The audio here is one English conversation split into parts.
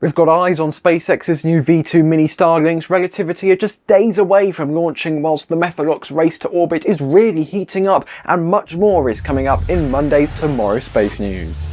We've got eyes on SpaceX's new V2 mini Starlinks. Relativity are just days away from launching whilst the Methalox race to orbit is really heating up and much more is coming up in Monday's Tomorrow Space News.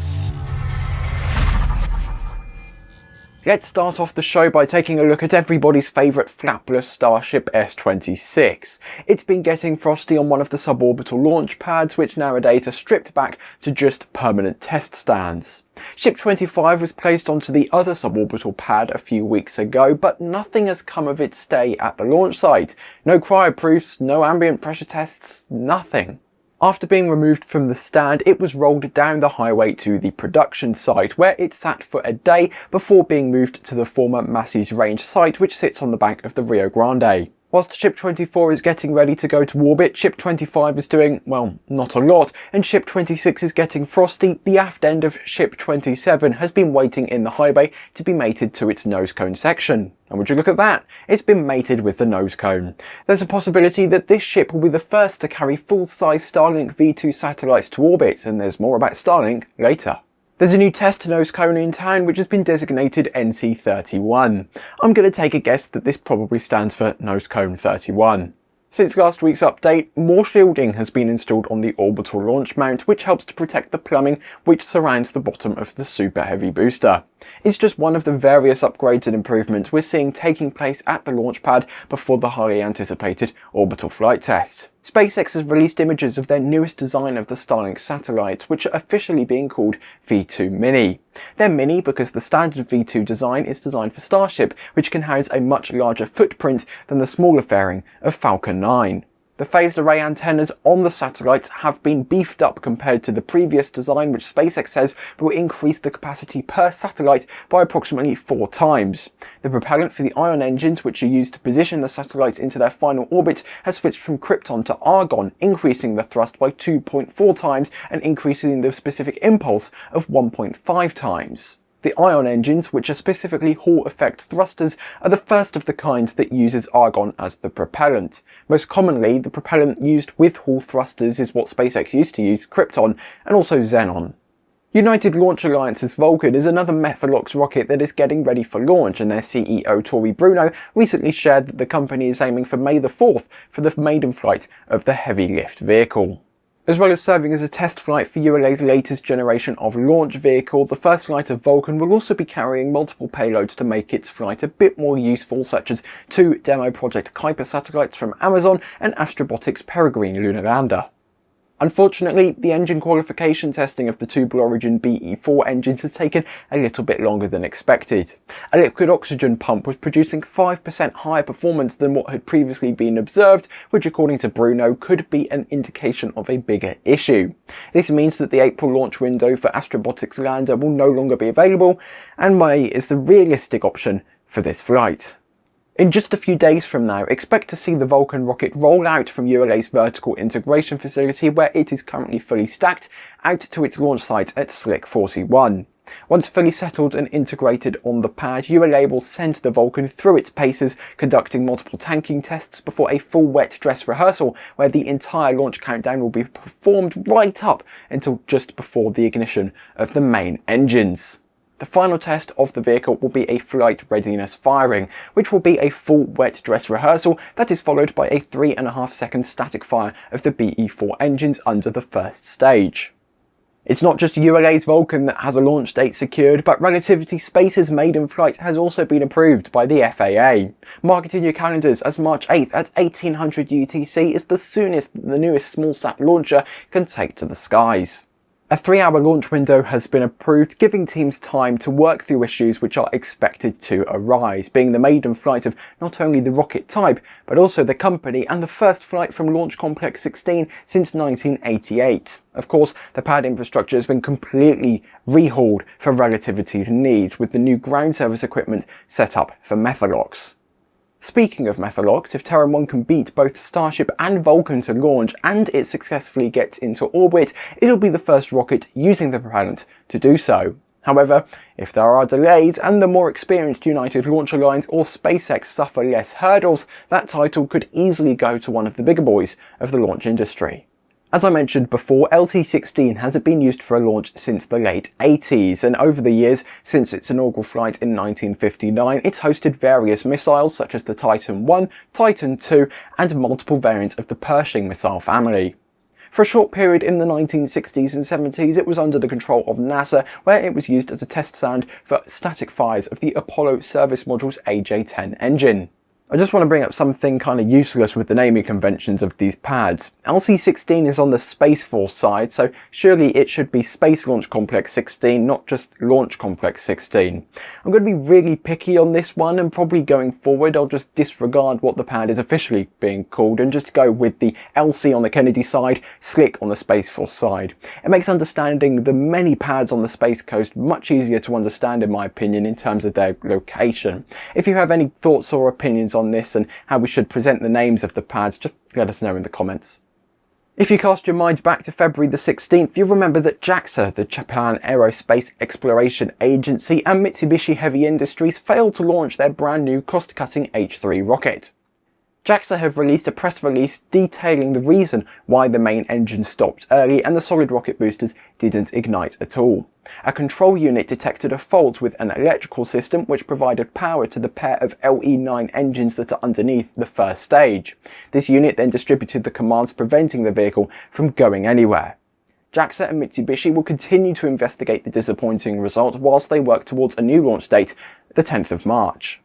Let's start off the show by taking a look at everybody's favourite flapless Starship S-26. It's been getting frosty on one of the suborbital launch pads which nowadays are stripped back to just permanent test stands. Ship 25 was placed onto the other suborbital pad a few weeks ago, but nothing has come of its stay at the launch site. No cryoproofs, no ambient pressure tests, nothing. After being removed from the stand, it was rolled down the highway to the production site, where it sat for a day before being moved to the former Massey's Range site, which sits on the bank of the Rio Grande. Whilst Ship 24 is getting ready to go to orbit, Ship 25 is doing, well, not a lot, and Ship 26 is getting frosty, the aft end of Ship 27 has been waiting in the high bay to be mated to its nose cone section. And would you look at that? It's been mated with the nose cone. There's a possibility that this ship will be the first to carry full-size Starlink V2 satellites to orbit, and there's more about Starlink later. There's a new test nose cone in town which has been designated NC31. I'm going to take a guess that this probably stands for nose cone 31. Since last week's update, more shielding has been installed on the orbital launch mount which helps to protect the plumbing which surrounds the bottom of the Super Heavy booster. It's just one of the various upgrades and improvements we're seeing taking place at the launch pad before the highly anticipated orbital flight test. SpaceX has released images of their newest design of the Starlink satellites, which are officially being called V2 Mini. They're mini because the standard V2 design is designed for Starship, which can house a much larger footprint than the smaller fairing of Falcon 9. The phased array antennas on the satellites have been beefed up compared to the previous design which SpaceX says will increase the capacity per satellite by approximately four times. The propellant for the Ion engines which are used to position the satellites into their final orbit has switched from Krypton to Argon, increasing the thrust by 2.4 times and increasing the specific impulse of 1.5 times. The ion engines, which are specifically Hall effect thrusters, are the first of the kind that uses argon as the propellant. Most commonly, the propellant used with Hall thrusters is what SpaceX used to use, Krypton, and also Xenon. United Launch Alliance's Vulcan is another Methalox rocket that is getting ready for launch and their CEO Tory Bruno recently shared that the company is aiming for May the 4th for the maiden flight of the heavy lift vehicle. As well as serving as a test flight for ULA's latest generation of launch vehicle, the first flight of Vulcan will also be carrying multiple payloads to make its flight a bit more useful, such as two demo Project Kuiper satellites from Amazon and Astrobotic's Peregrine lunar lander. Unfortunately, the engine qualification testing of the Blue Origin BE4 engines has taken a little bit longer than expected. A liquid oxygen pump was producing 5% higher performance than what had previously been observed, which according to Bruno could be an indication of a bigger issue. This means that the April launch window for Astrobotic's lander will no longer be available, and May is the realistic option for this flight. In just a few days from now, expect to see the Vulcan rocket roll out from ULA's vertical integration facility where it is currently fully stacked out to its launch site at Slick 41. Once fully settled and integrated on the pad, ULA will send the Vulcan through its paces, conducting multiple tanking tests before a full wet dress rehearsal where the entire launch countdown will be performed right up until just before the ignition of the main engines. The final test of the vehicle will be a flight readiness firing, which will be a full wet dress rehearsal that is followed by a 3.5 second static fire of the BE4 engines under the first stage. It's not just ULA's Vulcan that has a launch date secured, but Relativity Space's maiden flight has also been approved by the FAA. Mark it your calendars as March 8th at 1800 UTC is the soonest the newest smallsat launcher can take to the skies. A three-hour launch window has been approved, giving teams time to work through issues which are expected to arise, being the maiden flight of not only the rocket type, but also the company and the first flight from Launch Complex 16 since 1988. Of course, the pad infrastructure has been completely rehauled for Relativity's needs, with the new ground service equipment set up for Methalox. Speaking of Methalox, if Terran 1 can beat both Starship and Vulcan to launch and it successfully gets into orbit, it'll be the first rocket using the propellant to do so. However, if there are delays and the more experienced United Launch Alliance or SpaceX suffer less hurdles, that title could easily go to one of the bigger boys of the launch industry. As I mentioned before, LC-16 hasn't been used for a launch since the late 80s, and over the years, since its inaugural flight in 1959, it's hosted various missiles such as the Titan I, Titan II, and multiple variants of the Pershing missile family. For a short period in the 1960s and 70s, it was under the control of NASA, where it was used as a test stand for static fires of the Apollo service module's AJ-10 engine. I just want to bring up something kind of useless with the naming conventions of these pads. LC-16 is on the Space Force side, so surely it should be Space Launch Complex 16, not just Launch Complex 16. I'm going to be really picky on this one, and probably going forward I'll just disregard what the pad is officially being called and just go with the LC on the Kennedy side, Slick on the Space Force side. It makes understanding the many pads on the Space Coast much easier to understand in my opinion in terms of their location. If you have any thoughts or opinions on this and how we should present the names of the pads, just let us know in the comments. If you cast your minds back to February the 16th, you'll remember that JAXA, the Japan Aerospace Exploration Agency, and Mitsubishi Heavy Industries failed to launch their brand new cost-cutting H3 rocket. JAXA have released a press release detailing the reason why the main engine stopped early and the solid rocket boosters didn't ignite at all. A control unit detected a fault with an electrical system which provided power to the pair of LE9 engines that are underneath the first stage. This unit then distributed the commands preventing the vehicle from going anywhere. JAXA and Mitsubishi will continue to investigate the disappointing result whilst they work towards a new launch date, the 10th of March.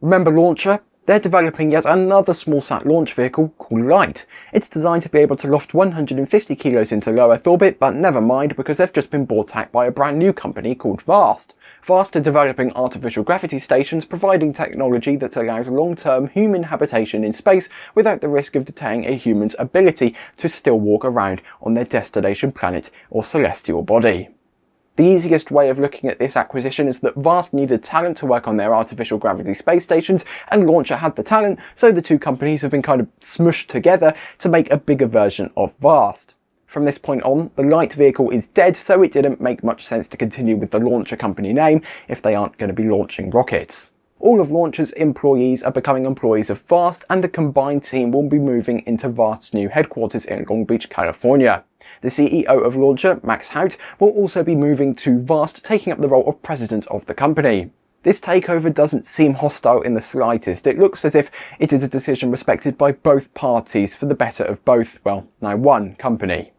Remember Launcher? They're developing yet another small-sat launch vehicle called Light. It's designed to be able to loft 150 kilos into low Earth orbit, but never mind because they've just been bought out by a brand new company called VAST. VAST are developing artificial gravity stations providing technology that allows long-term human habitation in space without the risk of deterring a human's ability to still walk around on their destination planet or celestial body. The easiest way of looking at this acquisition is that VAST needed talent to work on their artificial gravity space stations and Launcher had the talent, so the two companies have been kind of smushed together to make a bigger version of VAST. From this point on, the light vehicle is dead, so it didn't make much sense to continue with the Launcher company name if they aren't going to be launching rockets. All of Launcher's employees are becoming employees of VAST and the combined team will be moving into VAST's new headquarters in Long Beach, California. The CEO of Launcher, Max Haot, will also be moving to VAST, taking up the role of president of the company. This takeover doesn't seem hostile in the slightest. It looks as if it is a decision respected by both parties for the better of both, well, now one company.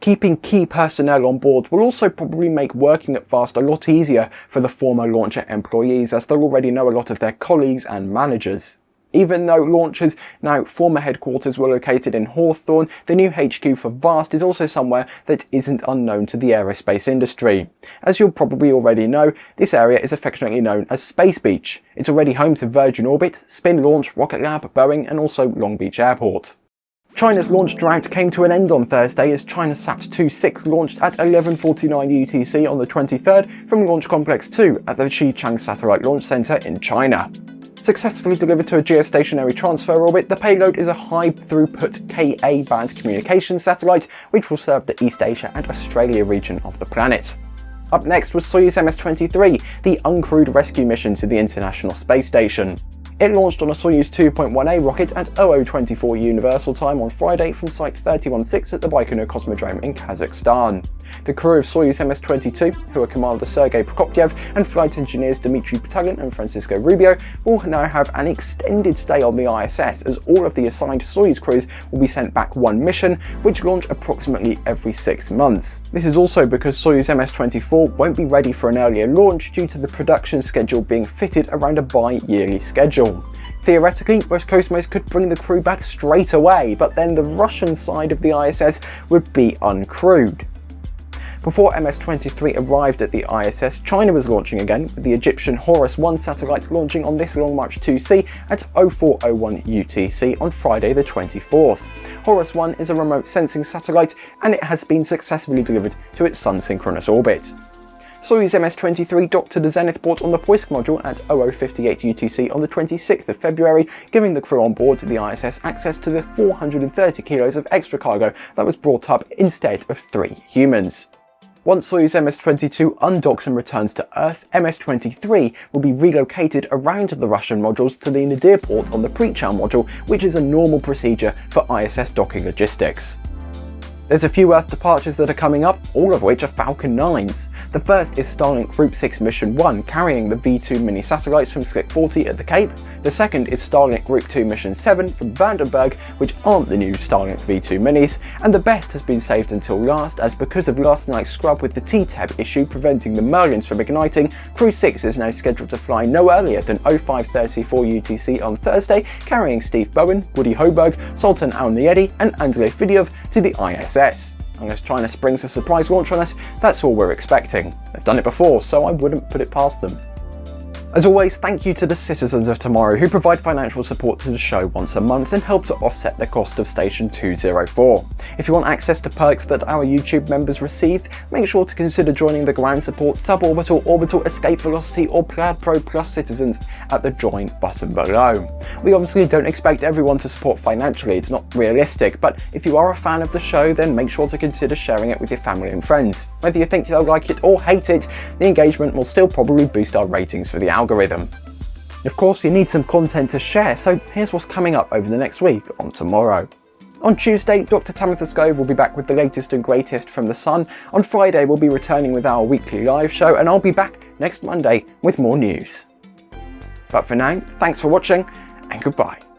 Keeping key personnel on board will also probably make working at VAST a lot easier for the former Launcher employees as they'll already know a lot of their colleagues and managers. Even though Launcher's now former headquarters were located in Hawthorne, the new HQ for VAST is also somewhere that isn't unknown to the aerospace industry. As you'll probably already know, this area is affectionately known as Space Beach. It's already home to Virgin Orbit, Spin Launch, Rocket Lab, Boeing and also Long Beach Airport. China's launch drought came to an end on Thursday as ChinaSat 26 launched at 11.49 UTC on the 23rd from Launch Complex 2 at the Xichang Satellite Launch Center in China. Successfully delivered to a geostationary transfer orbit, the payload is a high-throughput Ka-band communication satellite which will serve the East Asia and Australia region of the planet. Up next was Soyuz MS-23, the uncrewed rescue mission to the International Space Station. It launched on a Soyuz 2.1A rocket at 0024 Universal Time on Friday from Site 316 at the Baikonur Cosmodrome in Kazakhstan. The crew of Soyuz MS-22, who are Commander Sergei Prokopyev and flight engineers Dmitry Petelin and Francisco Rubio, will now have an extended stay on the ISS as all of the assigned Soyuz crews will be sent back one mission, which launch approximately every six months. This is also because Soyuz MS-24 won't be ready for an earlier launch due to the production schedule being fitted around a bi-yearly schedule. Theoretically, Roscosmos could bring the crew back straight away, but then the Russian side of the ISS would be uncrewed. Before MS-23 arrived at the ISS, China was launching again, with the Egyptian Horus-1 satellite launching on this Long March 2C at 0401 UTC on Friday the 24th. Horus-1 is a remote sensing satellite and it has been successfully delivered to its sun-synchronous orbit. Soyuz MS-23 docked to the Zenith port on the Poisk module at 0058 UTC on the 26th of February, giving the crew on board the ISS access to the 430 kilos of extra cargo that was brought up instead of three humans. Once Soyuz MS-22 undocks and returns to Earth, MS-23 will be relocated around the Russian modules to the Nadir port on the Prichal module, which is a normal procedure for ISS docking logistics. There's a few Earth departures that are coming up, all of which are Falcon 9s. The first is Starlink Group 6 Mission 1, carrying the V2 mini satellites from Slick 40 at the Cape. The second is Starlink Group 2 Mission 7 from Vandenberg, which aren't the new Starlink V2 minis, and the best has been saved until last, as because of last night's scrub with the TEA-TEB issue preventing the Merlins from igniting, Crew 6 is now scheduled to fly no earlier than 0534 UTC on Thursday, carrying Steve Bowen, Woody Hoberg, Sultan Al-Neyadi and Andrei Fedyaev to the ISS. Unless China springs a surprise launch on us, that's all we're expecting. They've done it before, so I wouldn't put it past them. As always, thank you to the citizens of tomorrow who provide financial support to the show once a month and help to offset the cost of Station 204. If you want access to perks that our YouTube members receive, make sure to consider joining the Ground Support, Suborbital, Orbital, Escape Velocity or Plaid Pro Plus citizens at the join button below. We obviously don't expect everyone to support financially, it's not realistic, but if you are a fan of the show then make sure to consider sharing it with your family and friends. Whether you think they'll like it or hate it, the engagement will still probably boost our ratings for the algorithm. Of course, you need some content to share, so here's what's coming up over the next week on tomorrow. On Tuesday, Dr. Tamitha Skov will be back with the latest and greatest from The Sun. On Friday, we'll be returning with our weekly live show, and I'll be back next Monday with more news. But for now, thanks for watching, and goodbye.